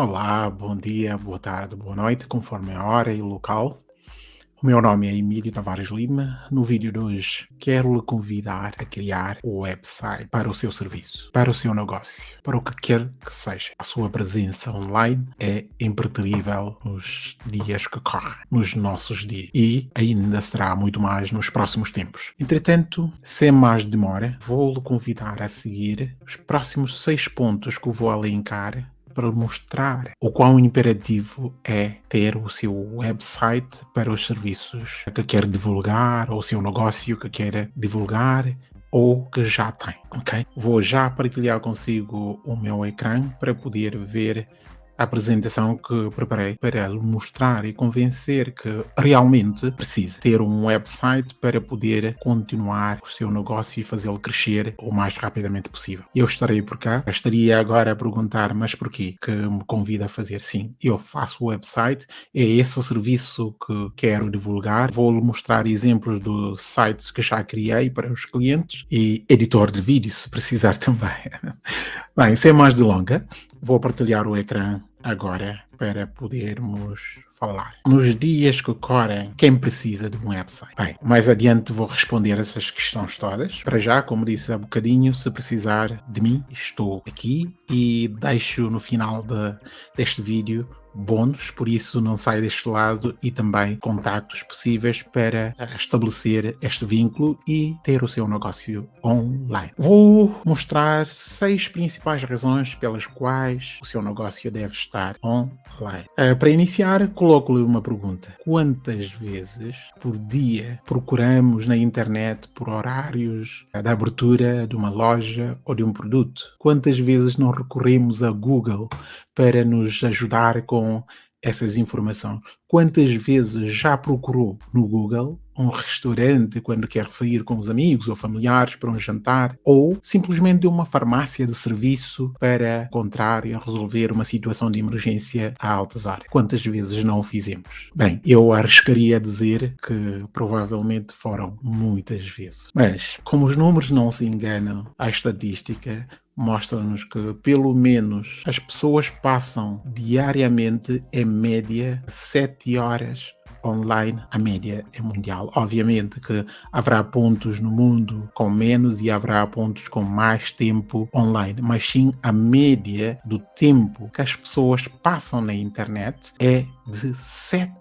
Olá, bom dia, boa tarde, boa noite, conforme a hora e o local. O meu nome é Emílio Tavares Lima. No vídeo de hoje, quero lhe convidar a criar o website para o seu serviço, para o seu negócio, para o que quer que seja. A sua presença online é impreterível nos dias que correm, nos nossos dias, e ainda será muito mais nos próximos tempos. Entretanto, sem mais demora, vou lhe convidar a seguir os próximos seis pontos que vou elencar para mostrar o quão imperativo é ter o seu website para os serviços que quer divulgar, ou o seu negócio que quer divulgar, ou que já tem, ok? Vou já partilhar consigo o meu ecrã para poder ver a apresentação que preparei para mostrar e convencer que realmente precisa ter um website para poder continuar o seu negócio e fazê-lo crescer o mais rapidamente possível. Eu estarei por cá, estaria agora a perguntar, mas porquê que me convida a fazer? Sim, eu faço o website, é esse o serviço que quero divulgar, vou-lhe mostrar exemplos dos sites que já criei para os clientes e editor de vídeo se precisar também. Bem, sem mais delongas, vou partilhar o ecrã agora para podermos falar. Nos dias que correm, quem precisa de um website? Bem, mais adiante vou responder essas questões todas. Para já, como disse há bocadinho, se precisar de mim, estou aqui e deixo no final de, deste vídeo bônus, por isso não sai deste lado e também contactos possíveis para estabelecer este vínculo e ter o seu negócio online. Vou mostrar seis principais razões pelas quais o seu negócio deve estar online. Uh, para iniciar, coloco-lhe uma pergunta. Quantas vezes por dia procuramos na internet por horários da abertura de uma loja ou de um produto? Quantas vezes não recorremos a Google para nos ajudar com essas informações. Quantas vezes já procurou no Google um restaurante quando quer sair com os amigos ou familiares para um jantar ou simplesmente uma farmácia de serviço para encontrar e resolver uma situação de emergência a altas horas? Quantas vezes não o fizemos? Bem, eu arriscaria dizer que provavelmente foram muitas vezes. Mas, como os números não se enganam, a estatística mostra-nos que pelo menos as pessoas passam diariamente em média 7 horas online, a média é mundial. Obviamente que haverá pontos no mundo com menos e haverá pontos com mais tempo online, mas sim a média do tempo que as pessoas passam na internet é de 7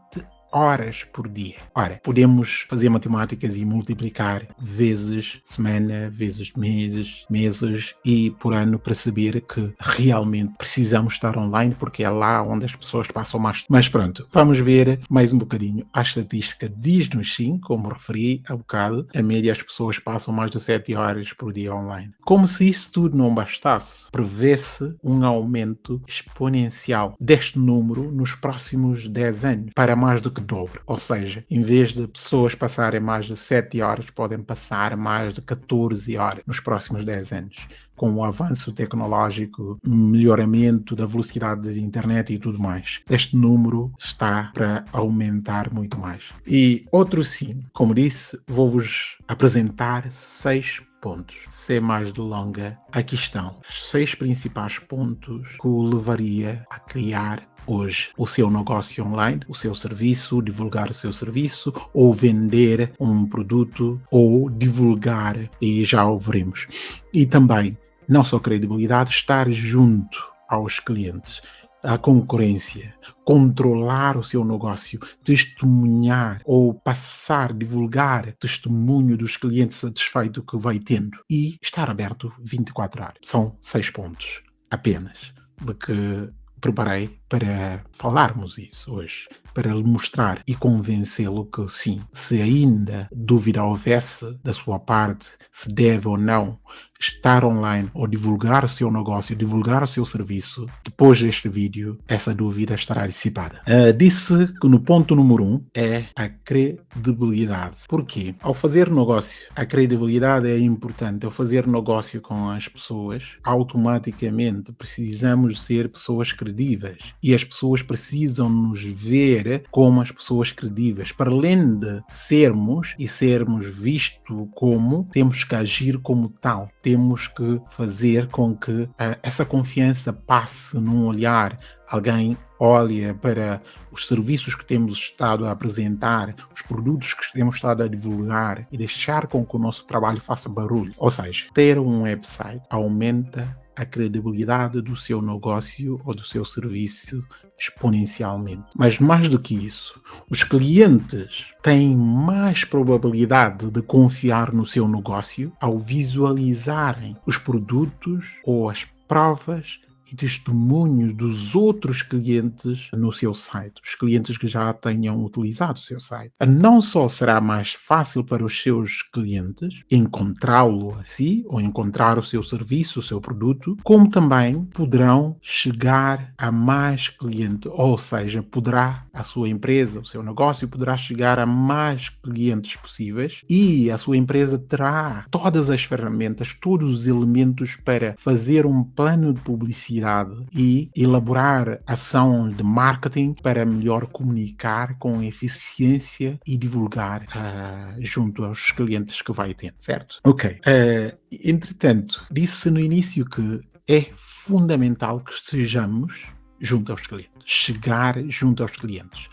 horas por dia. Ora, podemos fazer matemáticas e multiplicar vezes semana, vezes meses, meses e por ano para saber que realmente precisamos estar online porque é lá onde as pessoas passam mais. Mas pronto, vamos ver mais um bocadinho. A estatística diz-nos sim, como referi há bocado, a média as pessoas passam mais de 7 horas por dia online. Como se isso tudo não bastasse, prevê-se um aumento exponencial deste número nos próximos 10 anos para mais do que dobro. Ou seja, em vez de pessoas passarem mais de 7 horas, podem passar mais de 14 horas nos próximos 10 anos. Com o avanço tecnológico, melhoramento da velocidade da internet e tudo mais. Este número está para aumentar muito mais. E outro sim, como disse, vou-vos apresentar seis pontos. Sem mais delonga, aqui estão os seis principais pontos que o levaria a criar hoje o seu negócio online, o seu serviço, divulgar o seu serviço ou vender um produto ou divulgar e já o veremos. E também, não só credibilidade, estar junto aos clientes a concorrência, controlar o seu negócio, testemunhar ou passar, divulgar testemunho dos clientes satisfeitos que vai tendo e estar aberto 24 horas. São seis pontos apenas de que preparei para falarmos isso hoje, para lhe mostrar e convencê-lo que sim, se ainda dúvida houvesse da sua parte se deve ou não estar online ou divulgar o seu negócio, divulgar o seu serviço, depois deste vídeo, essa dúvida estará dissipada. Uh, disse que no ponto número um é a credibilidade. Porquê? Ao fazer negócio, a credibilidade é importante. Ao fazer negócio com as pessoas, automaticamente precisamos ser pessoas credíveis e as pessoas precisam nos ver como as pessoas credíveis. Para além de sermos e sermos visto como, temos que agir como tal temos que fazer com que uh, essa confiança passe num olhar alguém olha para os serviços que temos estado a apresentar, os produtos que temos estado a divulgar e deixar com que o nosso trabalho faça barulho. Ou seja, ter um website aumenta a credibilidade do seu negócio ou do seu serviço exponencialmente. Mas mais do que isso, os clientes têm mais probabilidade de confiar no seu negócio ao visualizarem os produtos ou as provas e testemunhos dos outros clientes no seu site, os clientes que já tenham utilizado o seu site. Não só será mais fácil para os seus clientes encontrá-lo assim, ou encontrar o seu serviço, o seu produto, como também poderão chegar a mais clientes, ou seja, poderá a sua empresa, o seu negócio poderá chegar a mais clientes possíveis e a sua empresa terá todas as ferramentas, todos os elementos para fazer um plano de publicidade publicidade e elaborar ação de marketing para melhor comunicar com eficiência e divulgar uh, junto aos clientes que vai ter, certo? Ok. Uh, entretanto, disse no início que é fundamental que estejamos junto aos clientes, chegar junto aos clientes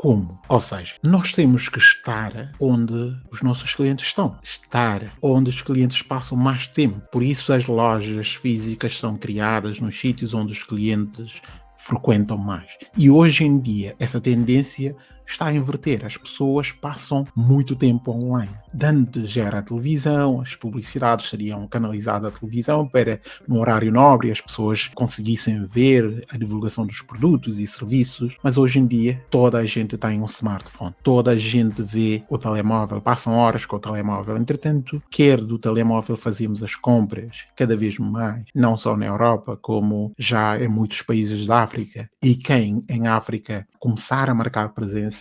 como? Ou seja, nós temos que estar onde os nossos clientes estão, estar onde os clientes passam mais tempo. Por isso, as lojas físicas são criadas nos sítios onde os clientes frequentam mais. E hoje em dia, essa tendência está a inverter. As pessoas passam muito tempo online. Antes era a televisão, as publicidades seriam canalizadas à televisão para, no horário nobre, as pessoas conseguissem ver a divulgação dos produtos e serviços, mas hoje em dia toda a gente tem um smartphone, toda a gente vê o telemóvel, passam horas com o telemóvel. Entretanto, quer do telemóvel fazemos as compras cada vez mais, não só na Europa, como já em muitos países da África. E quem em África começar a marcar presença,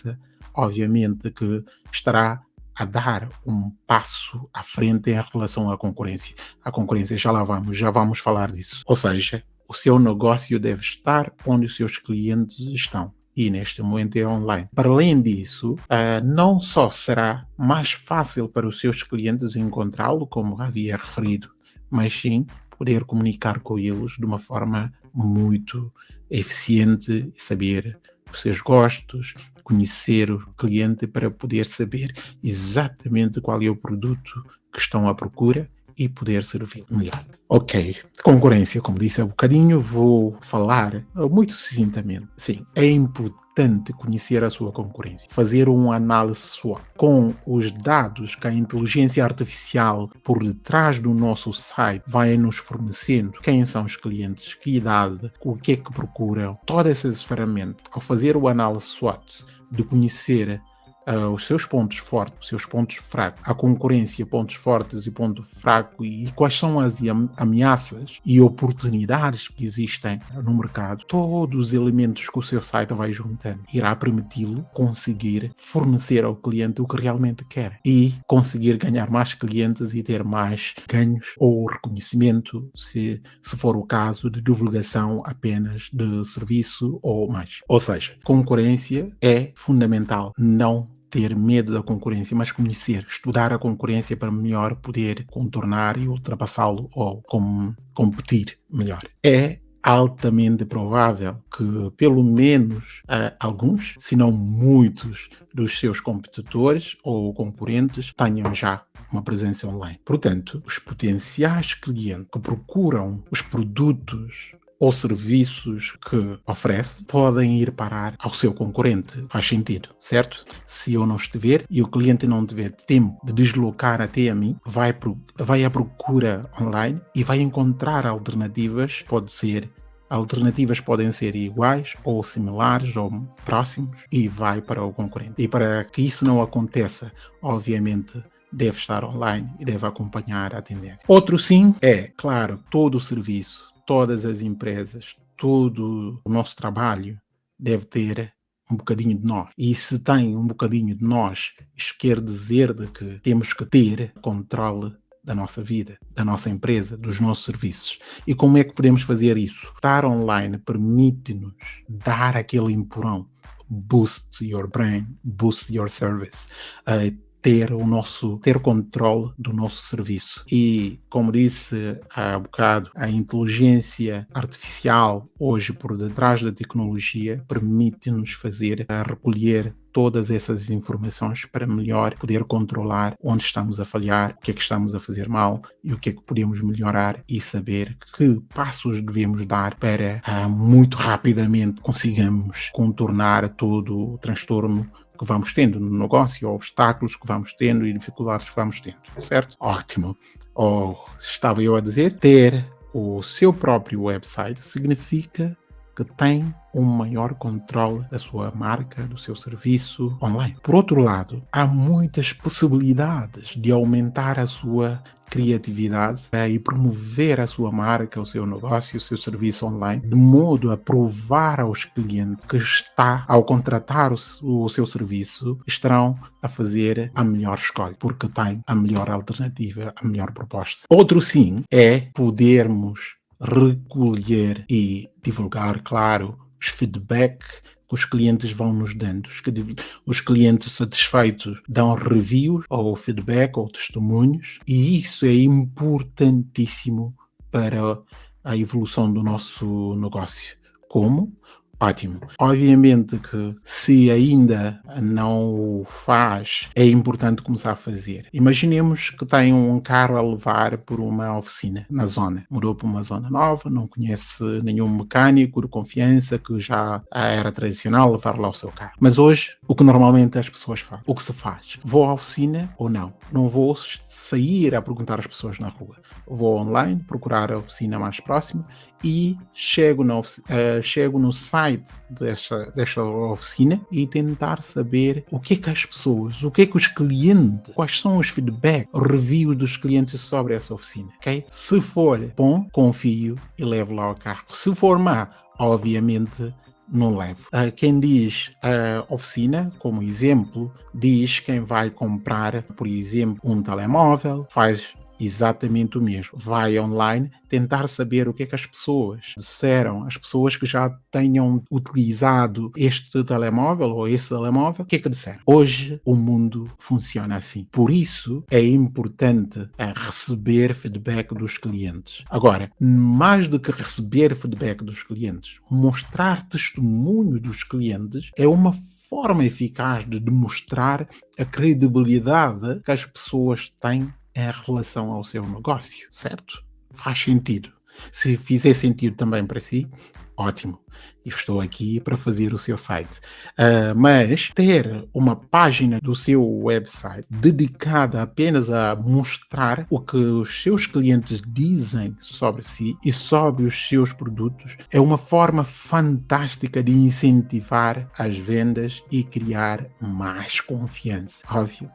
obviamente que estará a dar um passo à frente em relação à concorrência. A concorrência já lá vamos, já vamos falar disso. Ou seja, o seu negócio deve estar onde os seus clientes estão. E neste momento é online. Para além disso, uh, não só será mais fácil para os seus clientes encontrá-lo, como havia referido, mas sim poder comunicar com eles de uma forma muito eficiente saber os seus gostos, conhecer o cliente para poder saber exatamente qual é o produto que estão à procura e poder servir melhor. Ok, concorrência, como disse há um bocadinho, vou falar muito sucintamente. Sim, é importante conhecer a sua concorrência, fazer uma análise SWOT com os dados que a inteligência artificial por detrás do nosso site vai nos fornecendo, quem são os clientes, que idade, o que é que procuram, todas essas ferramentas. Ao fazer o análise SWOT, de conhecer uh, os seus pontos fortes, os seus pontos fracos, a concorrência, pontos fortes e ponto fraco. E quais são as ameaças e oportunidades que existem no mercado, todos os elementos que o seu site vai juntando. Irá permiti-lo conseguir fornecer ao cliente o que realmente quer e conseguir ganhar mais clientes e ter mais ganhos ou reconhecimento, se, se for o caso de divulgação apenas de serviço ou mais. Ou seja, concorrência é fundamental, não ter medo da concorrência, mas conhecer, estudar a concorrência para melhor poder contornar e ultrapassá-lo ou com, competir melhor. É altamente provável que pelo menos uh, alguns, se não muitos, dos seus competidores ou concorrentes tenham já uma presença online. Portanto, os potenciais clientes que procuram os produtos ou serviços que oferece podem ir parar ao seu concorrente. Faz sentido, certo? Se eu não estiver e o cliente não tiver tempo de deslocar até a mim, vai, pro, vai à procura online e vai encontrar alternativas, pode ser alternativas podem ser iguais ou similares ou próximos e vai para o concorrente. E para que isso não aconteça, obviamente deve estar online e deve acompanhar a tendência. Outro sim é, claro, todo o serviço todas as empresas, todo o nosso trabalho deve ter um bocadinho de nós. E se tem um bocadinho de nós, isso quer dizer de que temos que ter controle da nossa vida, da nossa empresa, dos nossos serviços. E como é que podemos fazer isso? Estar online permite-nos dar aquele empurrão, boost your brain, boost your service, uh, ter o nosso ter controle do nosso serviço. E como disse há bocado, a inteligência artificial hoje por detrás da tecnologia permite-nos fazer a recolher todas essas informações para melhor poder controlar onde estamos a falhar, o que é que estamos a fazer mal e o que é que podemos melhorar e saber que passos devemos dar para uh, muito rapidamente consigamos contornar todo o transtorno que vamos tendo no negócio, obstáculos que vamos tendo e dificuldades que vamos tendo, certo? Ótimo. Ou estava eu a dizer, ter o seu próprio website significa que tem um maior controle da sua marca, do seu serviço online. Por outro lado, há muitas possibilidades de aumentar a sua criatividade é, e promover a sua marca, o seu negócio, o seu serviço online, de modo a provar aos clientes que está, ao contratar o, o seu serviço, estarão a fazer a melhor escolha, porque tem a melhor alternativa, a melhor proposta. Outro sim é podermos recolher e divulgar, claro, os feedback que os clientes vão nos dando. Os clientes satisfeitos dão reviews ou feedback ou testemunhos e isso é importantíssimo para a evolução do nosso negócio. Como? Ótimo. Obviamente que se ainda não o faz, é importante começar a fazer. Imaginemos que tem um carro a levar por uma oficina na zona. Mudou para uma zona nova, não conhece nenhum mecânico de confiança que já era tradicional levar lá o seu carro. Mas hoje, o que normalmente as pessoas fazem? O que se faz? Vou à oficina ou não? Não vou sair a perguntar às pessoas na rua. Vou online, procurar a oficina mais próxima e chego, na, uh, chego no site desta, desta oficina e tentar saber o que é que as pessoas, o que é que os clientes, quais são os feedback, reviews dos clientes sobre essa oficina, ok? Se for bom, confio e levo lá o carro. Se for má, obviamente não levo. Uh, quem diz uh, oficina, como exemplo, diz quem vai comprar, por exemplo, um telemóvel, faz exatamente o mesmo. Vai online tentar saber o que é que as pessoas disseram, as pessoas que já tenham utilizado este telemóvel ou esse telemóvel, o que é que disseram? Hoje o mundo funciona assim. Por isso é importante é, receber feedback dos clientes. Agora, mais do que receber feedback dos clientes, mostrar testemunhos dos clientes é uma forma eficaz de demonstrar a credibilidade que as pessoas têm em relação ao seu negócio, certo? Faz sentido. Se fizer sentido também para si, ótimo. Estou aqui para fazer o seu site. Uh, mas ter uma página do seu website dedicada apenas a mostrar o que os seus clientes dizem sobre si e sobre os seus produtos é uma forma fantástica de incentivar as vendas e criar mais confiança. Óbvio.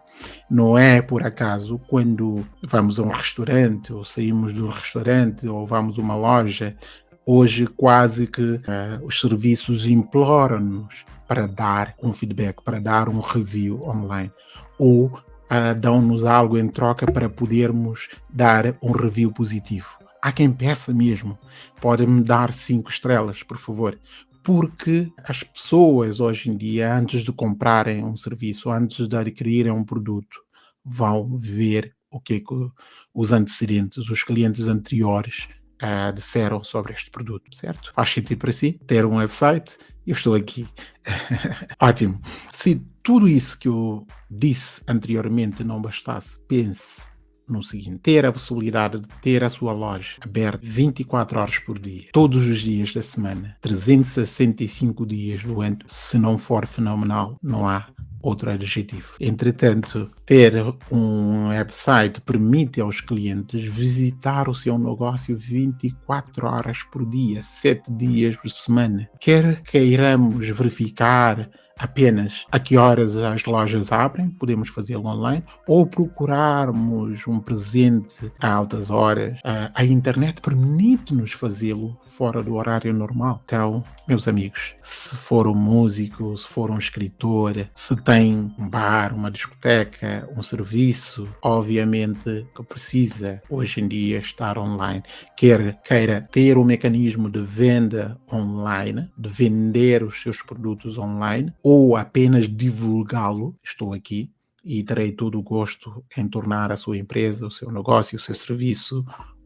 Não é por acaso quando vamos a um restaurante ou saímos do restaurante ou vamos a uma loja Hoje, quase que uh, os serviços imploram-nos para dar um feedback, para dar um review online, ou uh, dão-nos algo em troca para podermos dar um review positivo. Há quem peça mesmo, pode-me dar cinco estrelas, por favor, porque as pessoas hoje em dia, antes de comprarem um serviço, antes de adquirirem um produto, vão ver o que, é que os antecedentes, os clientes anteriores uh, disseram sobre este produto, certo? Faz sentido para si ter um website? Eu estou aqui. Ótimo. Se tudo isso que eu disse anteriormente não bastasse, pense no seguinte: ter a possibilidade de ter a sua loja aberta 24 horas por dia, todos os dias da semana, 365 dias do ano, se não for fenomenal, não há outro adjetivo. Entretanto, ter um website permite aos clientes visitar o seu negócio 24 horas por dia, 7 dias por semana. Quer queiramos verificar apenas a que horas as lojas abrem, podemos fazê-lo online, ou procurarmos um presente a altas horas. A, internet permite-nos fazê-lo fora do horário normal. Então, meus amigos, se for um músico, se for um escritor, se tem um bar, uma discoteca, um serviço, obviamente que precisa hoje em dia estar online. Quer queira ter um mecanismo de venda online, de vender os seus produtos online, ou apenas divulgá-lo, estou aqui, e terei todo o gosto em tornar a sua empresa, o seu negócio, o seu serviço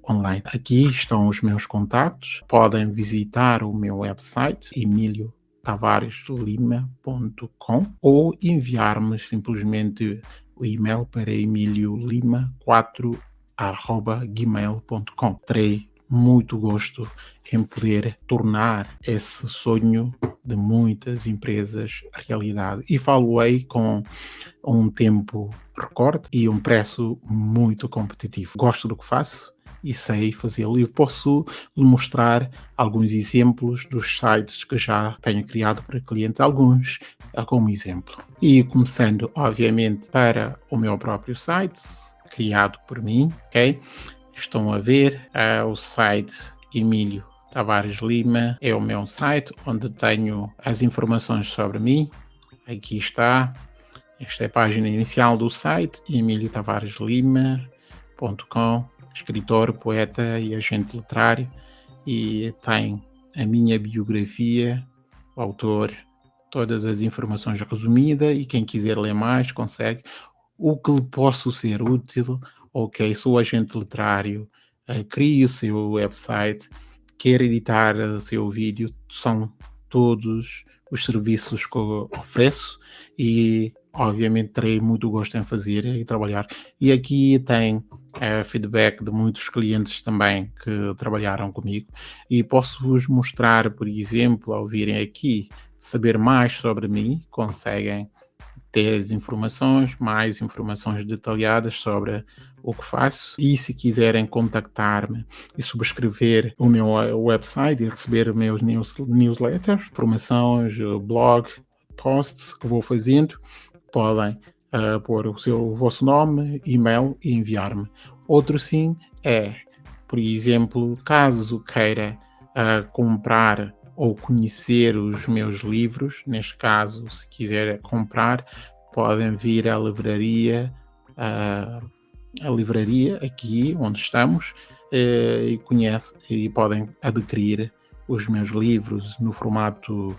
online. Aqui estão os meus contatos. Podem visitar o meu website emiliotavareslima.com ou enviar-me simplesmente o e-mail para emiliolima4@gmail.com. Terei muito gosto em poder tornar esse sonho de muitas empresas realidade. E falo-ei com um tempo recorde e um preço muito competitivo. Gosto do que faço e sei fazê-lo. E posso lhe mostrar alguns exemplos dos sites que já tenho criado para clientes, alguns como exemplo. E começando, obviamente, para o meu próprio site, criado por mim, ok? Estão a ver uh, o site Emílio Tavares Lima, é o meu site onde tenho as informações sobre mim. Aqui está. Esta é a página inicial do site, emiliotavareslima.com, escritor, poeta e agente literário, e tem a minha biografia, o autor, todas as informações resumidas, e quem quiser ler mais consegue. O que lhe posso ser útil ok, sou agente literário, uh, o seu website, quer editar o seu vídeo, são todos os serviços que eu ofereço e obviamente terei muito gosto em fazer e trabalhar. E aqui tem uh, feedback de muitos clientes também que trabalharam comigo e posso vos mostrar, por exemplo, ao virem aqui saber mais sobre mim, conseguem ter as informações, mais informações detalhadas sobre o que faço e se quiserem contactar-me e subscrever o meu website e receber meus news, newsletters, informações, blog, posts que vou fazendo, podem uh, pôr o seu o vosso nome, e-mail e enviar-me. Outro sim é, por exemplo, caso queira uh, comprar ou conhecer os meus livros, neste caso, se quiser comprar, podem vir à livraria, à, livraria aqui onde estamos eh, e conhece e podem adquirir os meus livros no formato,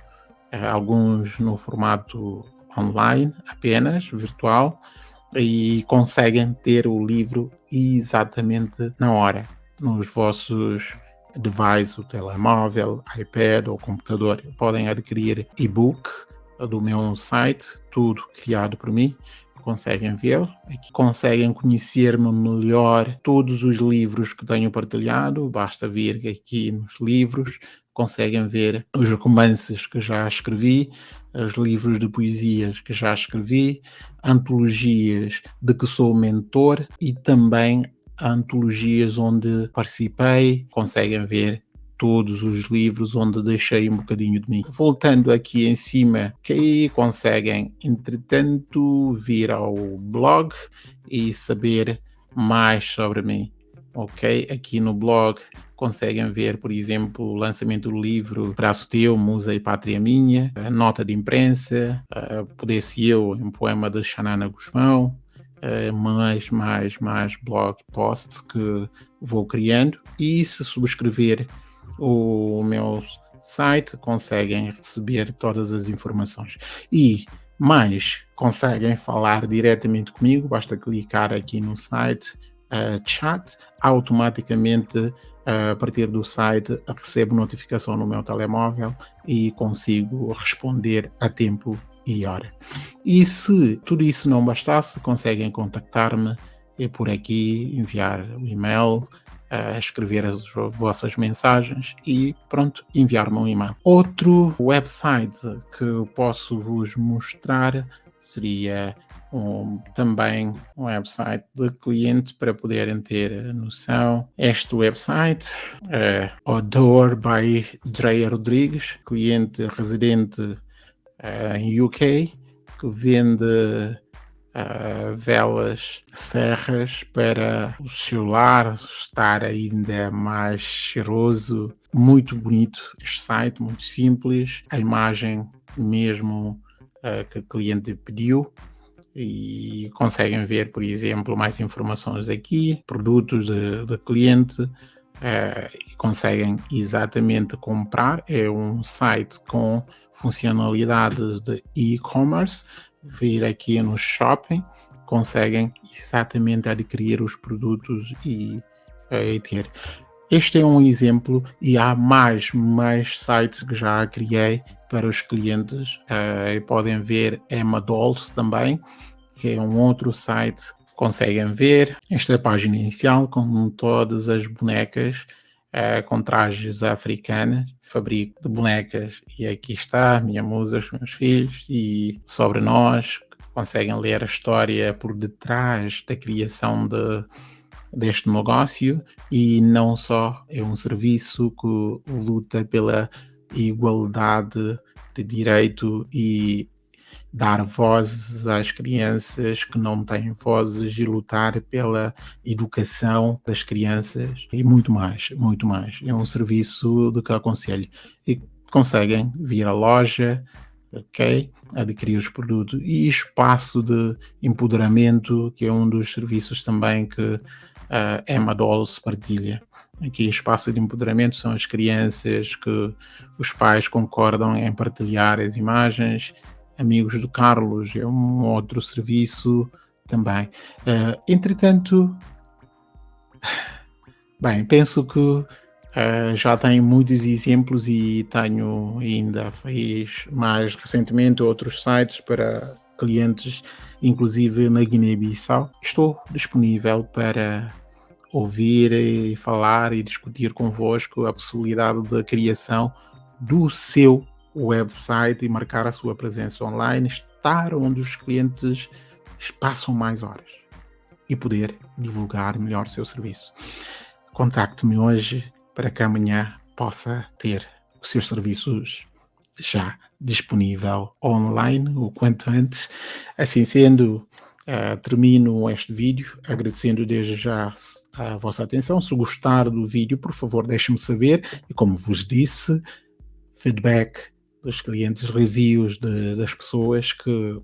eh, alguns no formato online apenas, virtual, e conseguem ter o livro exatamente na hora, nos vossos device, o telemóvel, iPad ou computador. Podem adquirir e-book do meu site, tudo criado por mim. Conseguem ver, aqui conseguem conhecer-me melhor todos os livros que tenho partilhado. Basta vir aqui nos livros, conseguem ver os romances que já escrevi, os livros de poesias que já escrevi, antologias de que sou mentor e também antologias onde participei, conseguem ver todos os livros onde deixei um bocadinho de mim. Voltando aqui em cima, que aí conseguem, entretanto, vir ao blog e saber mais sobre mim. Ok? Aqui no blog conseguem ver, por exemplo, o lançamento do livro Braço Teu, Musa e Pátria Minha, a nota de imprensa, Pudesse Eu, um poema de Xanana Guzmão, mais, mais, mais blog posts que vou criando. E se subscrever o meu site conseguem receber todas as informações. E mais conseguem falar diretamente comigo, basta clicar aqui no site uh, chat, automaticamente uh, a partir do site recebo notificação no meu telemóvel e consigo responder a tempo e hora. E se tudo isso não bastasse, conseguem contactar-me por aqui, enviar o um e-mail, uh, escrever as vossas mensagens e pronto, enviar-me um e-mail. Outro website que eu posso vos mostrar seria um, também um website de cliente para poderem ter noção. Este website é Odor by Dreia Rodrigues, cliente residente em UK que vende uh, velas serras para o celular estar ainda mais cheiroso. Muito bonito este site, muito simples. A imagem mesmo uh, que o cliente pediu e conseguem ver, por exemplo, mais informações aqui, produtos de, cliente, uh, e conseguem exatamente comprar. É um site com funcionalidades de e-commerce, vir aqui no shopping conseguem exatamente adquirir os produtos e, eh, e ter. Este é um exemplo e há mais, mais sites que já criei para os clientes. Uh, podem ver Emma Dolls também, que é um outro site. Conseguem ver esta é página inicial com todas as bonecas uh, com trajes africanas. Fabrico de bonecas e aqui está, minha musa, os meus filhos e sobre nós. Conseguem ler a história por detrás da criação de deste negócio e não só é um serviço que luta pela igualdade de direito e dar vozes às crianças que não têm vozes e lutar pela educação das crianças e muito mais, muito mais. É um serviço de que aconselho. E conseguem vir à loja, ok? Adquirir os produtos e espaço de empoderamento, que é um dos serviços também que a Emma Dolls partilha. Aqui espaço de empoderamento são as crianças que os pais concordam em partilhar as imagens. Amigos do Carlos é um outro serviço também. Uh, entretanto, bem, penso que uh, já tenho muitos exemplos e tenho ainda fiz mais recentemente outros sites para clientes inclusive na Guiné-Bissau. Estou disponível para ouvir e falar e discutir convosco a possibilidade da criação do seu website e marcar a sua presença online, estar onde os clientes passam mais horas e poder divulgar melhor o seu serviço. Contacte-me hoje para que amanhã possa ter os seus serviços já disponível online o quanto antes. Assim sendo, uh, termino este vídeo agradecendo desde já a vossa atenção. Se gostar do vídeo, por favor, deixe-me saber. E como vos disse, feedback dos clientes, reviews de, das pessoas que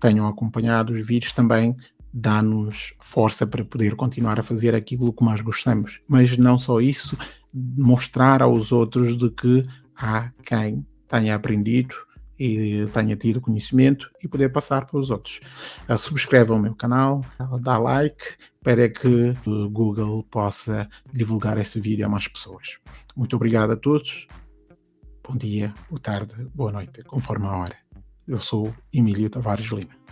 tenham acompanhado os vídeos também dá-nos força para poder continuar a fazer aquilo que mais gostamos. Mas não só isso, mostrar aos outros de que há quem tenha aprendido e tenha tido conhecimento e poder passar para os outros. Uh, subscreva o meu canal, dá like para que o Google possa divulgar esse vídeo a mais pessoas. Muito obrigado a todos. Bom dia, boa tarde, boa noite, conforme a hora. Eu sou Emílio Tavares Lima.